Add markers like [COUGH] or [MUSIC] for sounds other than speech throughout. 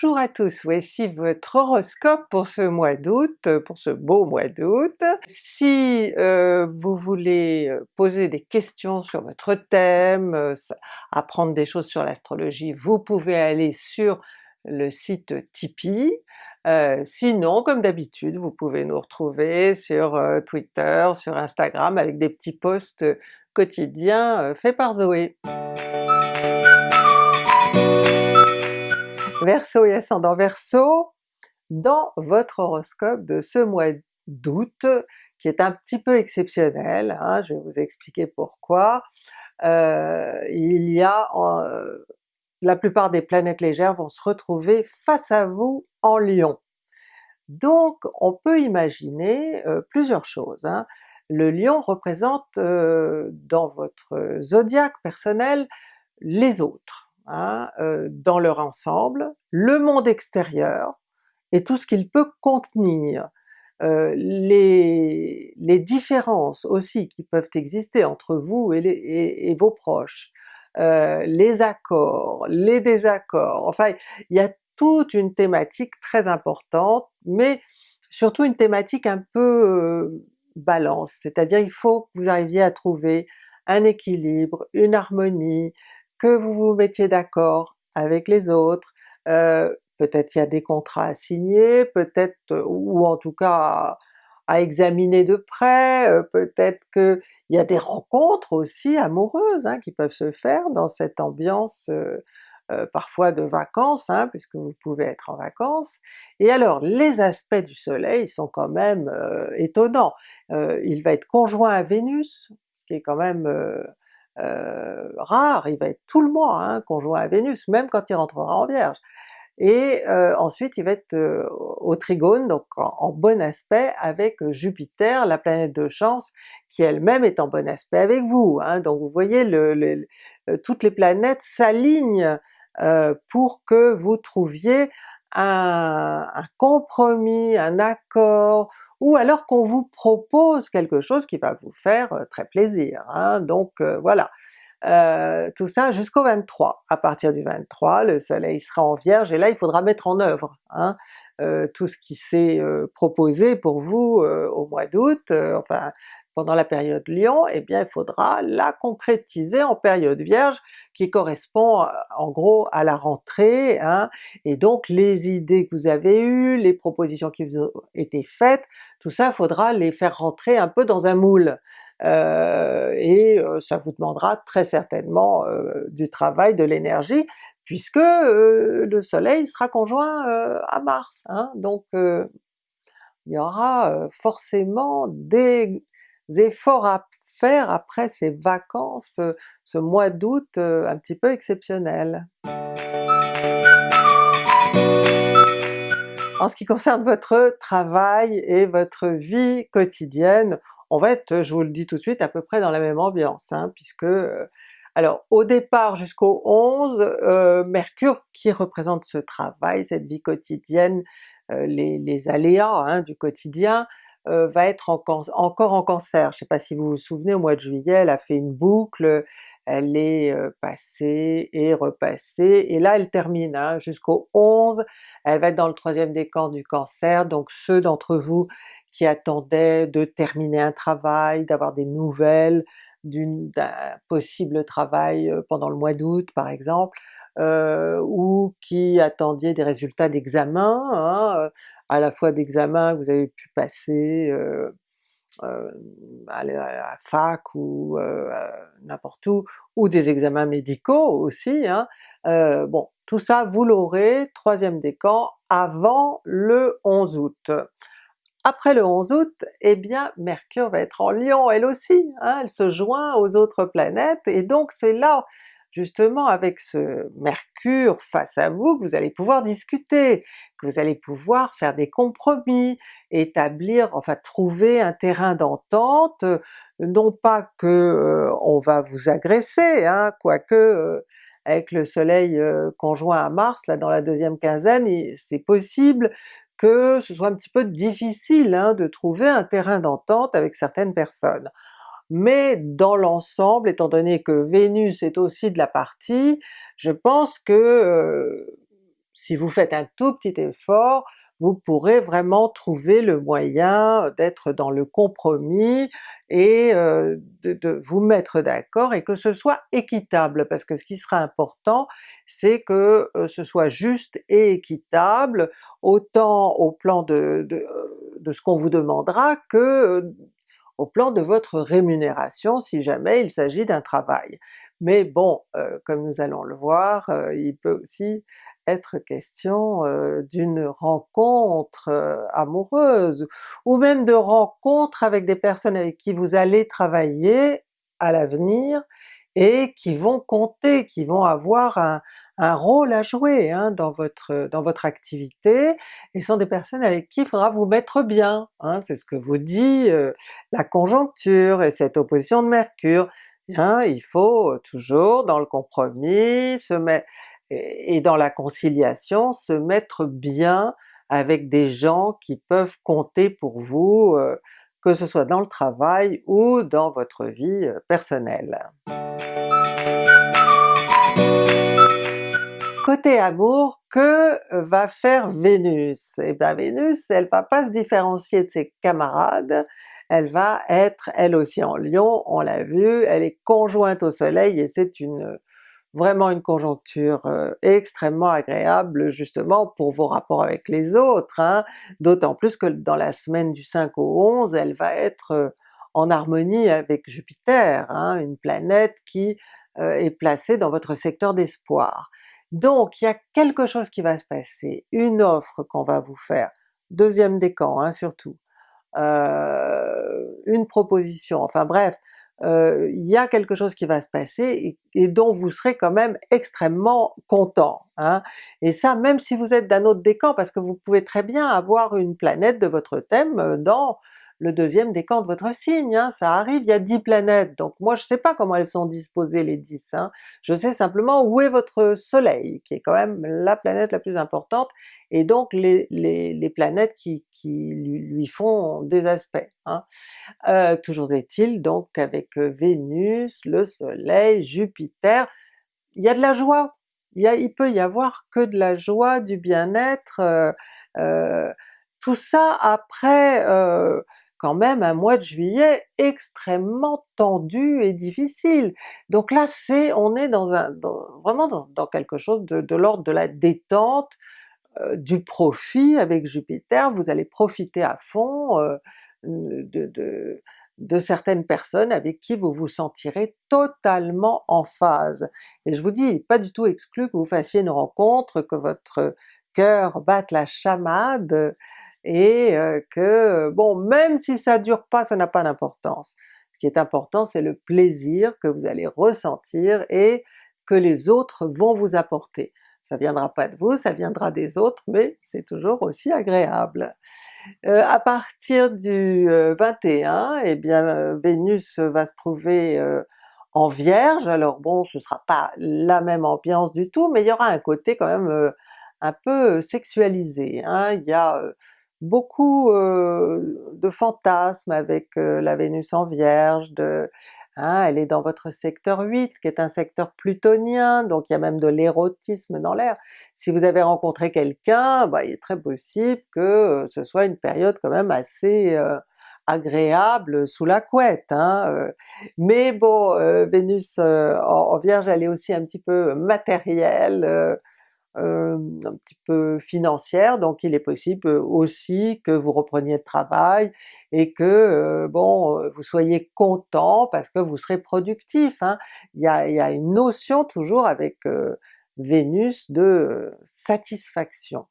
Bonjour à tous, voici votre horoscope pour ce mois d'août, pour ce beau mois d'août. Si euh, vous voulez euh, poser des questions sur votre thème, euh, apprendre des choses sur l'astrologie, vous pouvez aller sur le site Tipeee. sinon, comme d'habitude, vous pouvez nous retrouver sur Twitter, sur Instagram avec des petits posts quotidiens faits par Zoé. Verseau et ascendant Verseau, dans votre horoscope de ce mois d'août, qui est un petit peu exceptionnel, hein, je vais vous expliquer pourquoi, euh, il y a euh, la plupart des planètes légères vont se retrouver face à vous en Lion. Donc on peut imaginer euh, plusieurs choses. Hein. Le Lion représente dans votre zodiaque personnel les autres, Hein, euh, dans leur ensemble, le monde extérieur et tout ce qu'il peut contenir, euh, les, les, différences aussi qui peuvent exister entre vous et, vos proches, euh, les accords, les désaccords, enfin il y a toute une thématique très importante, mais surtout une thématique un peu balance, c'est-à-dire il faut que vous arriviez à trouver un équilibre, une harmonie, que vous vous mettiez d'accord avec les autres, euh, peut-être il y a des contrats à signer, peut-être, euh, ou en tout cas à, examiner de près, euh, peut-être qu'il y a des rencontres aussi amoureuses hein, qui peuvent se faire dans cette ambiance parfois de vacances, hein, puisque vous pouvez être en vacances. Et alors les aspects du soleil sont quand même étonnants. il va être conjoint à Vénus, ce qui est quand même euh, rare, il va être tout le mois hein, conjoint à Vénus, même quand il rentrera en Vierge. Et euh, ensuite il va être euh, au trigone, donc en, bon aspect avec Jupiter, la planète de chance, qui elle-même est en bon aspect avec vous. Hein. donc vous voyez, toutes les planètes s'alignent pour que vous trouviez un, un, compromis, un accord, ou alors qu'on vous propose quelque chose qui va vous faire euh, très plaisir. Hein. Donc euh, voilà, euh, tout ça jusqu'au 23. À partir du 23, le soleil sera en Vierge et là il faudra mettre en œuvre hein, tout ce qui s'est proposé pour vous au mois d'août, pendant la période Lion, eh bien il faudra la concrétiser en période Vierge, qui correspond euh, en gros à la rentrée, hein, et donc les idées que vous avez eues, les propositions qui vous ont été faites, tout ça faudra les faire rentrer un peu dans un moule. Euh, et euh, ça vous demandera très certainement du travail, de l'énergie, puisque le soleil sera conjoint à Mars, hein, donc il y aura forcément des efforts à faire après ces vacances, ce mois d'août un petit peu exceptionnel. En ce qui concerne votre travail et votre vie quotidienne, on va être, je vous le dis tout de suite, à peu près dans la même ambiance, hein, puisque alors au départ jusqu'au 11, Mercure qui représente ce travail, cette vie quotidienne, les, aléas hein, du quotidien, euh, va être encore en Cancer. Je ne sais pas si vous vous souvenez, au mois de juillet elle a fait une boucle, elle est euh, passée et repassée, et là elle termine hein, jusqu'au 11, elle va être dans le troisième décan du Cancer, donc ceux d'entre vous qui attendaient de terminer un travail, d'avoir des nouvelles d'un possible travail euh, pendant le mois d'août par exemple, ou qui attendiez des résultats d'examen, hein, à la fois d'examens que vous avez pu passer euh, euh, à, la, fac ou euh, n'importe où, ou des examens médicaux aussi, hein. bon tout ça vous l'aurez, troisième décan, avant le 11 août. Après le 11 août, eh bien Mercure va être en Lion elle aussi, hein, elle se joint aux autres planètes, et donc c'est là justement avec ce Mercure face à vous que vous allez pouvoir discuter, que vous allez pouvoir faire des compromis, établir, enfin trouver un terrain d'entente, non pas que euh, on va vous agresser, hein, quoique euh, avec le soleil euh, conjoint à Mars là dans la deuxième quinzaine, c'est possible que ce soit un petit peu difficile hein, de trouver un terrain d'entente avec certaines personnes mais dans l'ensemble, étant donné que Vénus est aussi de la partie, je pense que si vous faites un tout petit effort, vous pourrez vraiment trouver le moyen d'être dans le compromis et de, de, vous mettre d'accord et que ce soit équitable, parce que ce qui sera important c'est que ce soit juste et équitable, autant au plan de, de, de ce qu'on vous demandera que au plan de votre rémunération si jamais il s'agit d'un travail. Mais bon, euh, comme nous allons le voir, euh, il peut aussi être question euh, d'une rencontre amoureuse, ou même de rencontres avec des personnes avec qui vous allez travailler à l'avenir et qui vont compter, qui vont avoir un, un rôle à jouer hein, dans, votre, dans votre activité, et sont des personnes avec qui il faudra vous mettre bien, hein, c'est ce que vous dit euh, la conjoncture et cette opposition de Mercure. Hein, il faut toujours dans le compromis et dans la conciliation se mettre bien avec des gens qui peuvent compter pour vous, euh, que ce soit dans le travail ou dans votre vie euh, personnelle. Côté amour, que va faire Vénus? Et eh bien Vénus, elle va pas se différencier de ses camarades, elle va être elle aussi en Lion, on l'a vu, elle est conjointe au soleil et c'est vraiment une conjoncture euh, extrêmement agréable justement pour vos rapports avec les autres, hein. d'autant plus que dans la semaine du 5 au 11, elle va être euh, en harmonie avec Jupiter, hein, une planète qui euh, est placée dans votre secteur d'espoir. Donc il y a quelque chose qui va se passer, une offre qu'on va vous faire, deuxième décan hein, surtout, euh, une proposition, enfin bref, euh, il y a quelque chose qui va se passer et, dont vous serez quand même extrêmement content. Hein. Et ça même si vous êtes d'un autre décan, parce que vous pouvez très bien avoir une planète de votre thème euh, dans le deuxième décan de votre signe, hein, ça arrive, il y a 10 planètes, donc moi je sais pas comment elles sont disposées les 10, hein. je sais simplement où est votre soleil, qui est quand même la planète la plus importante, et donc les, les, planètes qui, lui, font des aspects. Hein. Euh, toujours est-il donc avec Vénus, le soleil, Jupiter, il y a de la joie, il, y a, peut y avoir que de la joie, du bien-être, euh, euh, tout ça après euh, quand même un mois de juillet extrêmement tendu et difficile. Donc là c'est, on est dans un, vraiment dans, quelque chose de, l'ordre de la détente, euh, du profit avec Jupiter, vous allez profiter à fond euh, de, de, de, certaines personnes avec qui vous vous sentirez totalement en phase. Et je vous dis, pas du tout exclu que vous fassiez une rencontre, que votre cœur batte la chamade, et que bon même si ça dure pas, ça n'a pas d'importance. Ce qui est important c'est le plaisir que vous allez ressentir et que les autres vont vous apporter. Ça viendra pas de vous, ça viendra des autres, mais c'est toujours aussi agréable. Euh, à partir du 21, eh bien Vénus va se trouver en Vierge, alors bon ce sera pas la même ambiance du tout, mais il y aura un côté quand même un peu sexualisé. Hein. Beaucoup de fantasmes avec la Vénus en Vierge, hein, elle est dans votre secteur 8 qui est un secteur plutonien, donc il y a même de l'érotisme dans l'air. Si vous avez rencontré quelqu'un, bah, il est très possible que ce soit une période quand même assez agréable sous la couette. Hein, mais bon, Vénus en, Vierge elle est aussi un petit peu matérielle, un petit peu financière, donc il est possible aussi que vous repreniez le travail et que bon vous soyez content parce que vous serez productif. Hein. Il, y a, une notion toujours avec Vénus de satisfaction.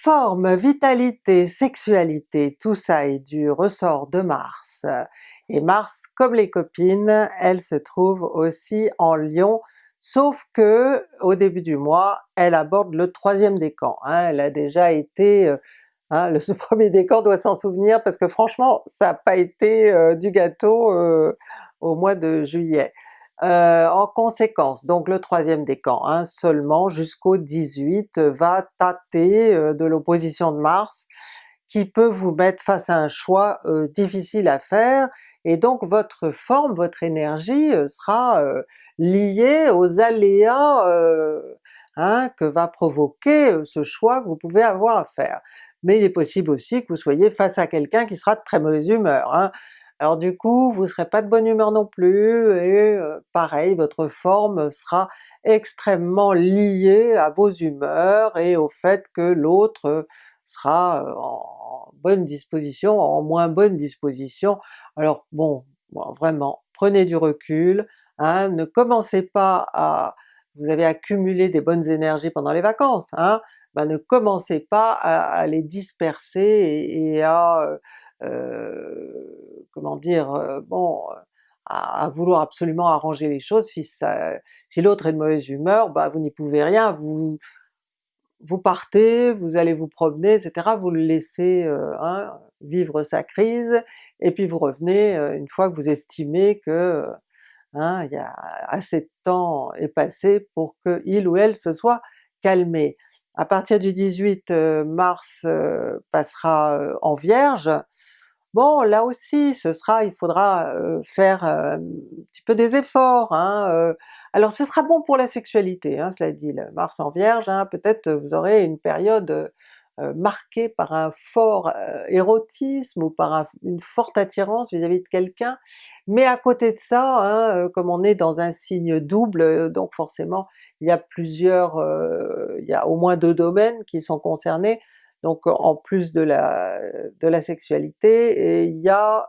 Forme, vitalité, sexualité, tout ça est du ressort de Mars. Et Mars, comme les copines, elle se trouve aussi en Lion, sauf que au début du mois, elle aborde le troisième décan. Hein, elle a déjà été, euh, hein, le, [LAUGHS] premier décan doit s'en souvenir parce que franchement ça n'a pas été euh, du gâteau euh, au mois de juillet. en conséquence, donc le troisième décan hein, seulement jusqu'au 18 va tâter de l'opposition de Mars, qui peut vous mettre face à un choix difficile à faire, et donc votre forme, votre énergie sera liée aux aléas hein, que va provoquer ce choix que vous pouvez avoir à faire. Mais il est possible aussi que vous soyez face à quelqu'un qui sera de très mauvaise humeur. Hein. Alors du coup, vous serez pas de bonne humeur non plus, et pareil, votre forme sera extrêmement liée à vos humeurs et au fait que l'autre sera en disposition, en moins bonne disposition. Alors bon, vraiment, prenez du recul, hein, ne commencez pas à... vous avez accumulé des bonnes énergies pendant les vacances, hein, ben ne commencez pas à, les disperser et à euh, comment dire, euh, bon, à, vouloir absolument arranger les choses, si, si l'autre est de mauvaise humeur, bah vous n'y pouvez rien, vous vous partez, vous allez vous promener, etc., vous le laissez euh, hein, vivre sa crise, et puis vous revenez une fois que vous estimez que hein, il y a assez de temps est passé pour que il ou elle se soit calmé. À partir du 18 mars passera en Vierge, bon là aussi ce sera, il faudra faire un petit peu des efforts, hein, alors ce sera bon pour la sexualité, hein, cela dit, le Mars en Vierge, hein, peut-être vous aurez une période marquée par un fort érotisme ou par une forte attirance vis-à-vis de quelqu'un, mais à côté de ça, comme on est dans un signe double, donc forcément il y a plusieurs, il y a au moins deux domaines qui sont concernés, donc en plus de la, de la sexualité, il y a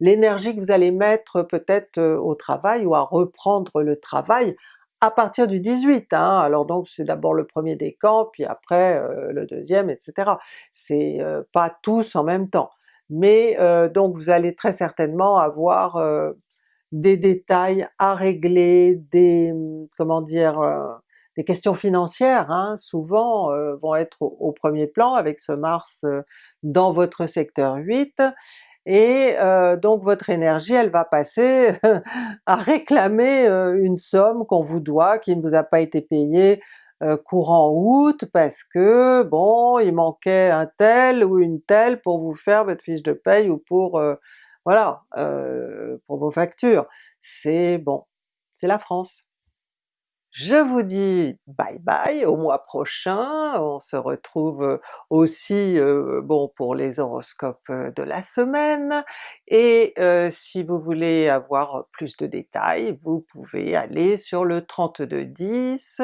l'énergie que vous allez mettre peut-être au travail ou à reprendre le travail à partir du 18, hein. alors donc c'est d'abord le premier décan, puis après le deuxième, etc. C'est pas tous en même temps. Mais donc vous allez très certainement avoir des détails à régler, des comment dire, euh, des questions financières hein, souvent euh, vont être au, premier plan avec ce Mars euh, dans votre secteur 8, et donc votre énergie elle va passer [LAUGHS] à réclamer une somme qu'on vous doit, qui ne vous a pas été payée courant août parce que bon il manquait un tel ou une telle pour vous faire votre fiche de paye ou pour voilà, euh, pour vos factures. C'est bon, c'est la France. Je vous dis bye bye au mois prochain, on se retrouve aussi euh, bon pour les horoscopes de la semaine, et euh, si vous voulez avoir plus de détails, vous pouvez aller sur le 3210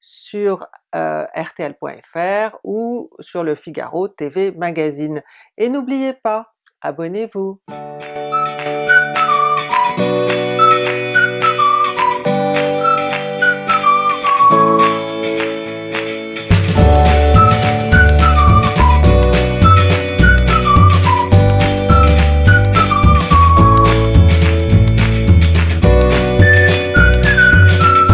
sur rtl.fr ou sur le Figaro TV Magazine. Et n'oubliez pas, abonnez-vous!